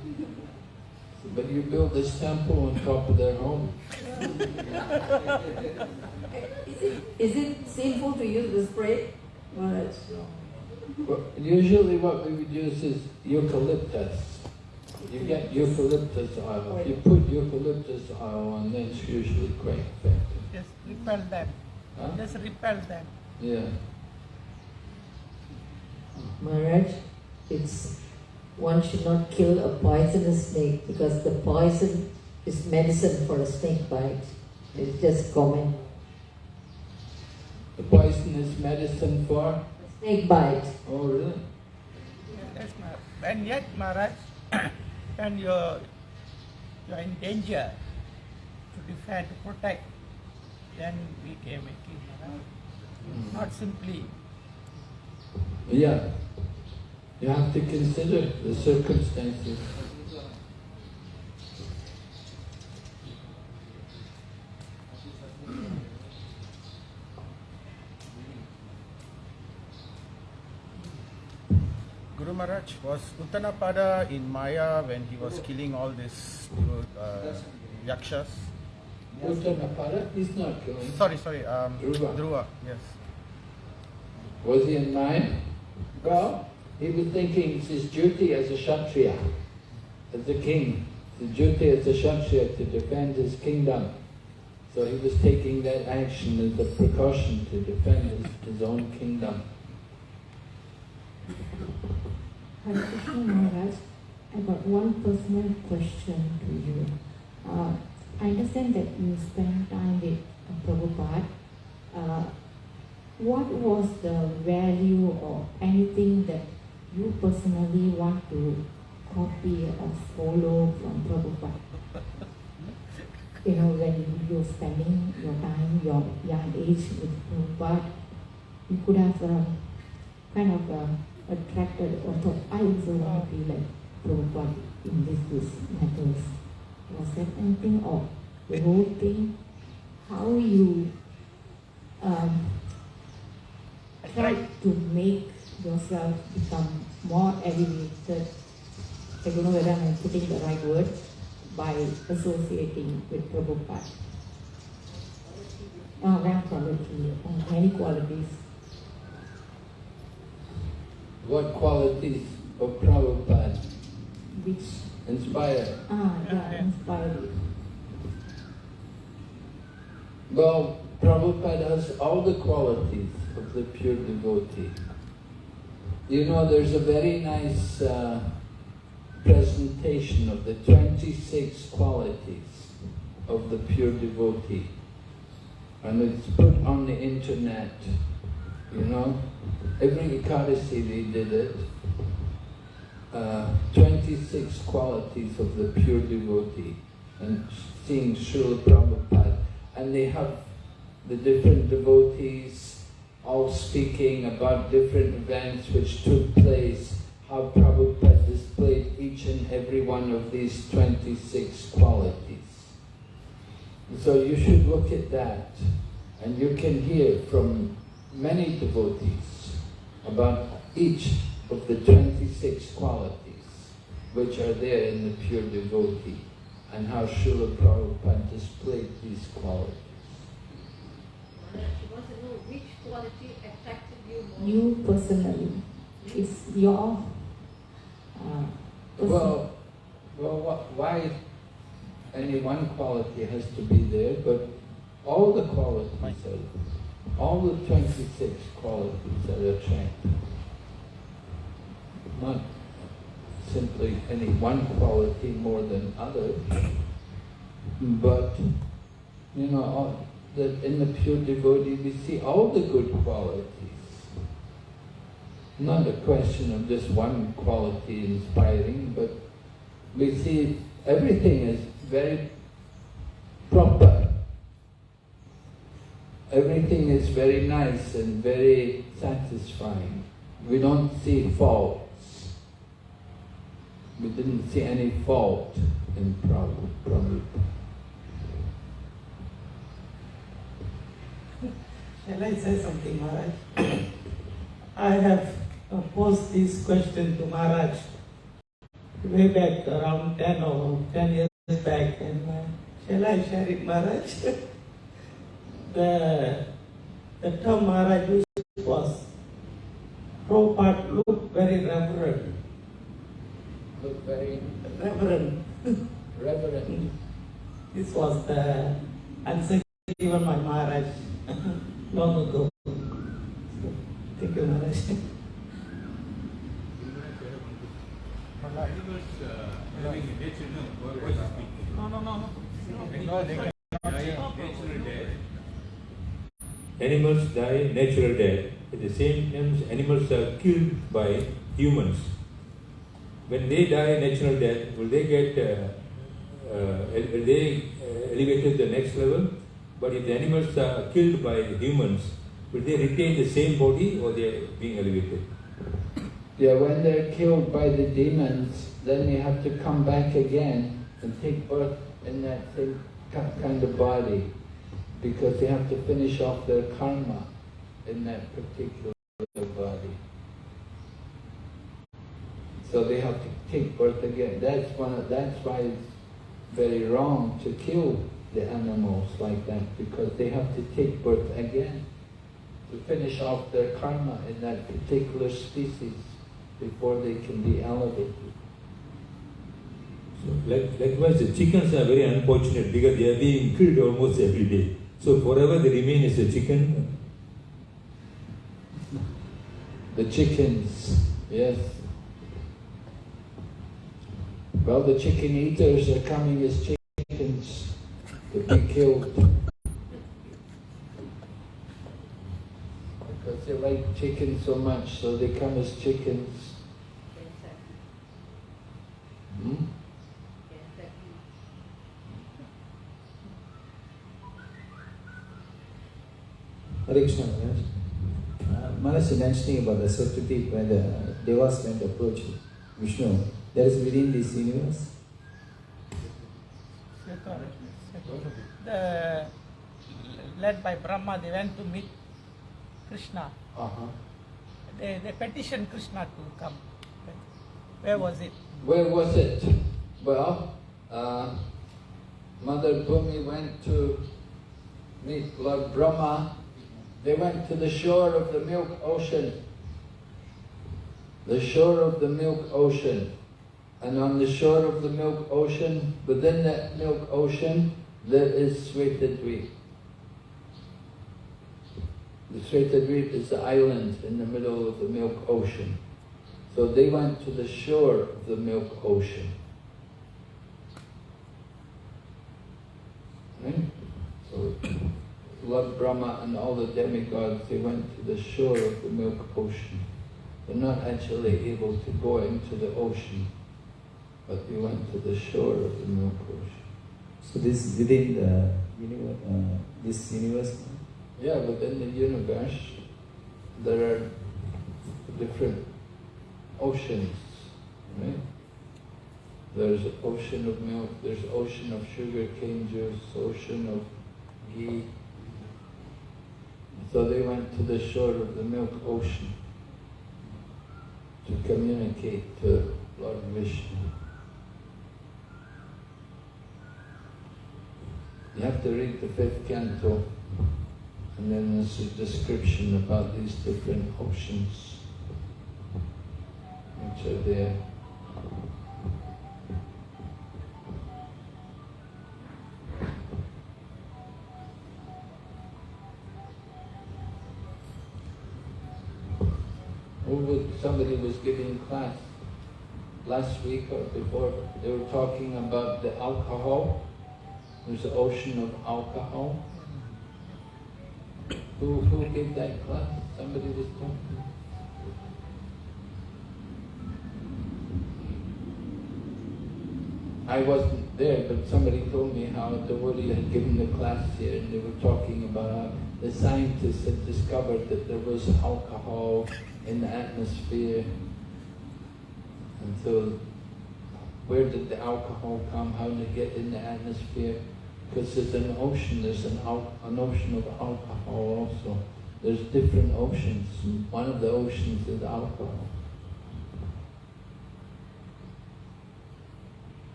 But you built this temple on top of their home. *laughs* Is it, is it sinful to use the spray? Maharaj? Well, usually what we would use is eucalyptus. You get eucalyptus oil. If you put eucalyptus oil on, then it's usually quite effective. Just repel them. Huh? Just repel them. Yeah. Maharaj, it's one should not kill a poisonous snake because the poison is medicine for a snake bite. It's just common. The poison is medicine for? Snake bite. Oh, really? Yes, Maharaj. And yet, Maharaj, *coughs* when you're, you're in danger to defend, to protect, then we came and kill Maharaj. Hmm. Not simply. Yeah. You have to consider the circumstances. Guru Maharaj, was Uttanapada in Maya when he was killing all these uh, yakshas? Uttanapada, he's not killing. Sorry, sorry, um, Dhruva. Dhruva, yes. Was he in Maya? Well, he was thinking it's his duty as a Kshatriya, as a king, the duty as a Kshatriya to defend his kingdom. So he was taking that action as a precaution to defend his, his own kingdom. Hare Krishna Maharaj, I got one personal question to you. Uh, I understand that you spent time with uh, Prabhupada. Uh, what was the value or anything that you personally want to copy or follow from Prabhupada? You know, when you're spending your time, your young age with Prabhupada, you could have uh, kind of uh, attracted or thought, I also want to like Prabhupada in this, this matters. Was that anything or the whole thing? How you um, try to make yourself become more elevated? I don't know whether I'm putting the right word by associating with Prabhupada. Uh, rank quality, uh, many qualities. What qualities of Prabhupada? which inspire. Ah, yeah, inspired. Well, Prabhupada has all the qualities of the pure devotee. You know, there's a very nice uh, presentation of the 26 qualities of the pure devotee. And it's put on the internet, you know. Every Ekadasi did it. Uh, 26 qualities of the pure devotee. And seeing Srila Prabhupada. And they have the different devotees all speaking about different events which took place, how Prabhupada displayed each and every one of these 26 qualities. So you should look at that and you can hear from many devotees about each of the 26 qualities which are there in the pure devotee and how Srila Prabhupada displayed these qualities. She wants to know which quality attracted you most. You personally, is your uh, Well, well, wh- why any one quality has to be there, but all the qualities are, all the 26 qualities are attractive. Not simply any one quality more than others, but, you know, that in the pure devotee we see all the good qualities. Not a question of just one quality inspiring, but we see everything is very proper. Everything is very nice and very satisfying. We don't see faults. We didn't see any fault in Prabhu. Prabhu. Shall I say something, Maharaj? I have posed this question to Maharaj way back around 10 or 10 years back. And uh, shall I share it, Maharaj? *laughs* the, the term Maharaj used was Prabhupada looked very reverent. Look very Reverend. reverent. This was the answer given by Maharaj *laughs* long ago. Thank you, Maharaj. No, no, no, no. Animals die natural death. At the same time, animals are killed by humans. When they die natural death, will they get, uh, uh, will they uh, elevated to the next level? But if the animals are killed by humans, will they retain the same body or they are being elevated? Yeah, when they're killed by the demons, then they have to come back again and take birth in that same kind of body because they have to finish off their karma in that particular body. So they have to take birth again. That's one. Of, that's why it's very wrong to kill the animals like that because they have to take birth again to finish off their karma in that particular species before they can be elevated. So, like, likewise, the chickens are very unfortunate because they are being killed almost every day. So forever they remain as a chicken. The chickens, yes. Well, the chicken eaters are coming as chickens to be killed. Because they like chicken so much, so they come as chickens. Hmm? Hare Krishna Maharaj. Uh, Maharaj is mentioning about the certainty when the devas went to approach Vishnu. That is within this universe. The led by Brahma, they went to meet Krishna. Uh-huh. They, they petitioned Krishna to come. Where was it? Where was it? Well, uh, Mother Bhumi went to meet Lord Brahma. They went to the shore of the milk ocean. The shore of the milk ocean. And on the shore of the milk ocean, within that milk ocean, there is Svetadweep. The Svetadweep is the island in the middle of the milk ocean. So they went to the shore of the milk ocean. Right? So Lord Brahma and all the demigods, they went to the shore of the milk ocean. They're not actually able to go into the ocean, but they went to the shore of the milk ocean. So this is within the universe, uh, this universe. Yeah, within the universe, there are different oceans, right? There's ocean of milk, there's ocean of sugar cane juice, ocean of ghee. So they went to the shore of the milk ocean to communicate to Lord Vishnu. You have to read the fifth canto, and then there's a description about these different oceans which are there. Somebody was giving class last week or before, they were talking about the alcohol. There's an ocean of alcohol. Who, who gave that class? Somebody was talking. I wasn't there, but somebody told me how the Devotee had given the class here and they were talking about how the scientists had discovered that there was alcohol in the atmosphere. And so, where did the alcohol come? How did it get in the atmosphere? Because there's an ocean, there's an, an ocean of alcohol also. There's different oceans. One of the oceans is alcohol.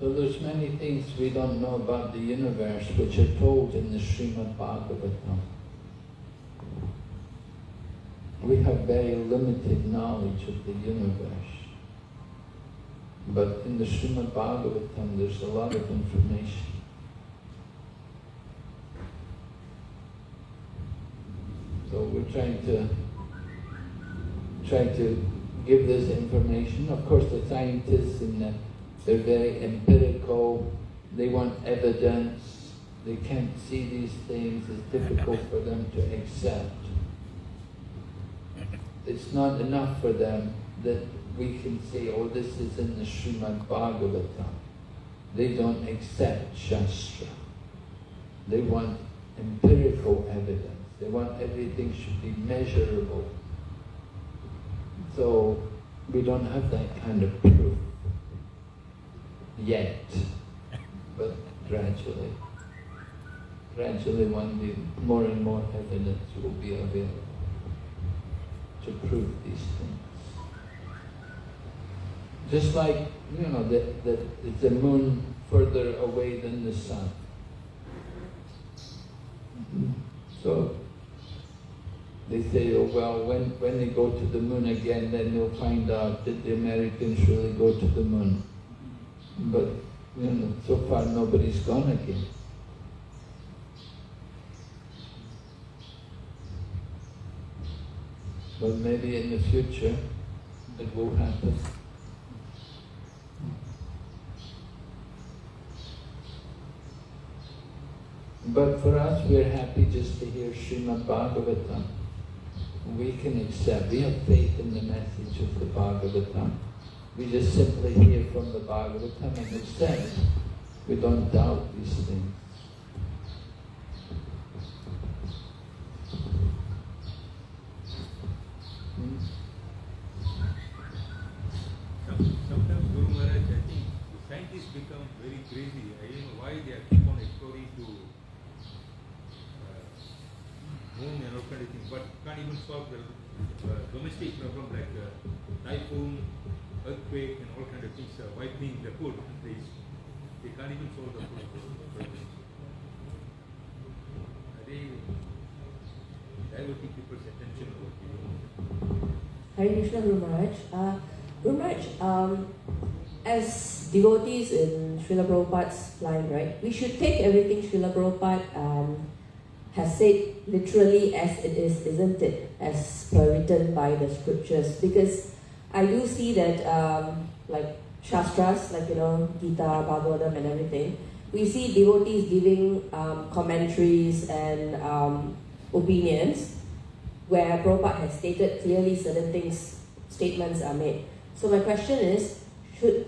So there's many things we don't know about the universe which are told in the Srimad Bhagavatam. We have very limited knowledge of the universe. But in the Srimad Bhagavatam there's a lot of information. So we're trying to try to give this information. Of course the scientists the they're very empirical. They want evidence. They can't see these things. It's difficult for them to accept. It's not enough for them that we can say, oh, this is in the Srimad Bhagavatam. They don't accept Shastra. They want empirical evidence. They want everything should be measurable. So we don't have that kind of proof yet, but gradually. Gradually one day more and more evidence will be available to prove these things. Just like, you know, the, the, the moon further away than the sun. So they say, oh well, when, when they go to the moon again, then they'll find out that the Americans really go to the moon. But you know, so far nobody's gone again. But maybe in the future it will happen. But for us, we're happy just to hear Srimad Bhagavatam. We can accept, we have faith in the message of the Bhagavatam. We just simply hear from the Bhagavatam and accept. We don't doubt these things. Hmm? Some- Sometimes Guru Maharaj, I think scientists become very crazy. I don't know why they are keep on exploring to uh, moon and all kind of things, but can't even solve the uh, domestic problem like uh, typhoon, earthquake, and all kind of things uh, wiping the food. They, they can't even solve the food problems. Are they diverting people's attention over here? Hare Krishna Guru. Uh, um, as devotees in Srila Prabhupada's line, right, we should take everything Srila Prabhupada um, has said literally as it is, isn't it? As per written by the scriptures. Because I do see that, um, like Shastras, like, you know, Gita, Bhagavatam, and everything, we see devotees giving um, commentaries and um, opinions where Prabhupada has stated clearly certain things, statements are made. So my question is,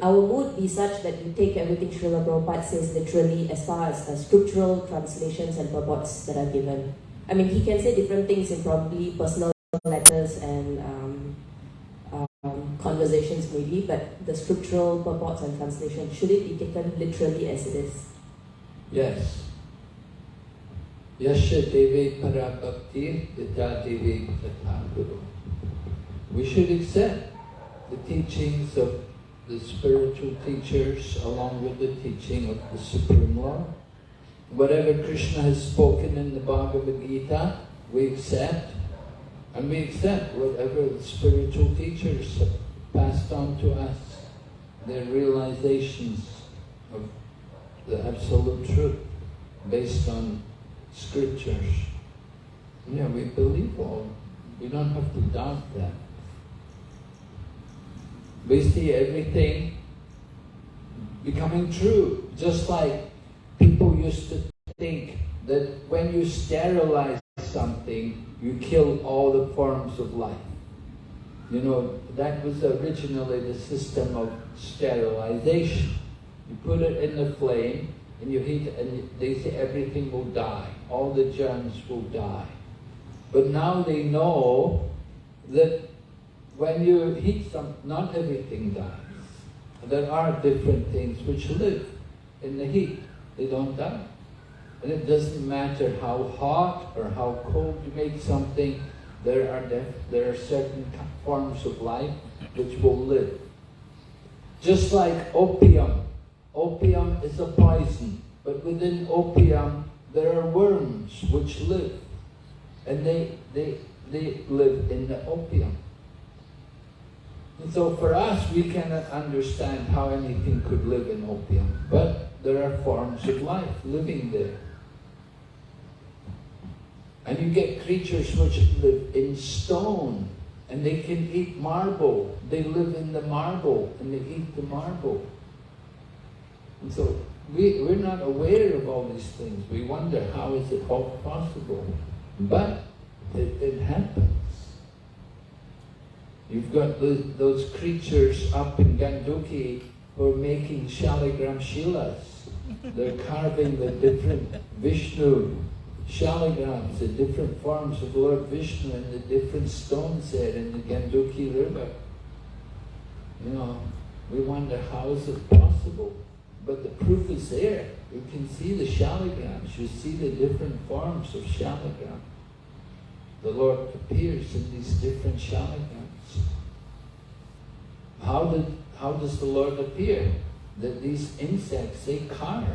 our mood be such that we take everything Srila Prabhupada says literally as far as uh, scriptural translations and purports that are given? I mean, he can say different things in probably personal letters and um, um, conversations maybe, but the scriptural purports and translations, should it be taken literally as it is? Yes. Yasha Devi Parabhakti Yata Devi Guru. We should accept the teachings of the spiritual teachers along with the teaching of the Supreme Lord. Whatever Krishna has spoken in the Bhagavad Gita, we accept. And we accept whatever the spiritual teachers passed on to us, their realizations of the absolute truth based on scriptures. Yeah, we believe all. We don't have to doubt that. We see everything becoming true, just like people used to think that when you sterilize something, you kill all the forms of life. You know, that was originally the system of sterilization. You put it in the flame, and you heat it, and they say everything will die. All the germs will die. But now they know that when you heat some, not everything dies. There are different things which live in the heat. They don't die. And it doesn't matter how hot or how cold you make something, there are, there are certain forms of life which will live. Just like opium. Opium is a poison, but within opium there are worms which live. And they, they, they live in the opium. And so for us, we cannot understand how anything could live in opium, but there are forms of life living there. And you get creatures which live in stone, and they can eat marble. They live in the marble, and they eat the marble. And so we, we're not aware of all these things. We wonder, how is it all possible? But it, it happens. You've got those, those creatures up in Gandaki who are making shaligram shilas. They're carving the different Vishnu shaligrams, the different forms of Lord Vishnu and the different stones there in the Gandaki river. You know, we wonder how is it possible? But the proof is there. You can see the shaligrams. You see the different forms of shaligram. The Lord appears in these different shaligrams. How, did, how does the Lord appear? That these insects, they carve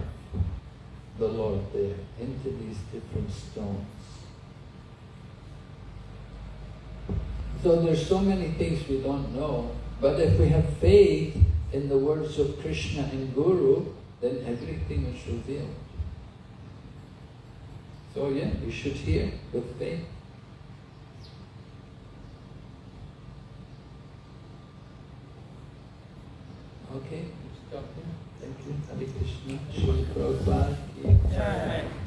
the Lord there into these different stones. So there's so many things we don't know, but if we have faith in the words of Krishna and Guru, then everything is revealed. So yeah, we should hear with faith. Okay, stop there. Thank you. Hare Krishna. Shri Prabhupada.